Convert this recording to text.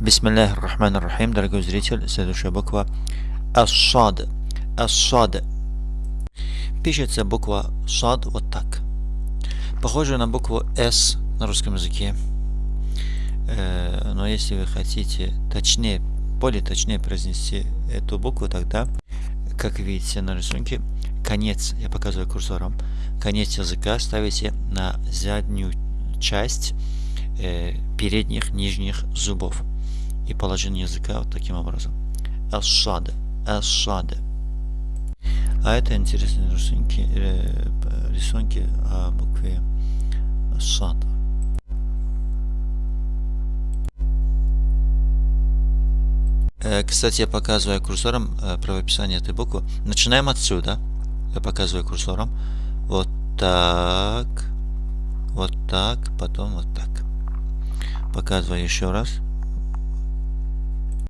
Бисмиллахи рахмани рахим, дорогой зритель, следующая буква Ас-Шад. Ас-Шад. Пишется буква Шад вот так. Похоже на букву С на русском языке. Э, но если вы хотите точнее, более точнее произнести эту букву, тогда, как видите на рисунке, конец, я показываю курсором, конец языка ставите на заднюю часть э, передних нижних зубов и положение языка вот таким образом. Ас-шада. Ас-шада. А это интересные рисунки, э, рисунки о букве Шада. Э, кстати, я показываю курсором э, правописание этой буквы. Начинаем отсюда. Я показываю курсором. Вот так. Вот так. Потом вот так. Показываю еще раз.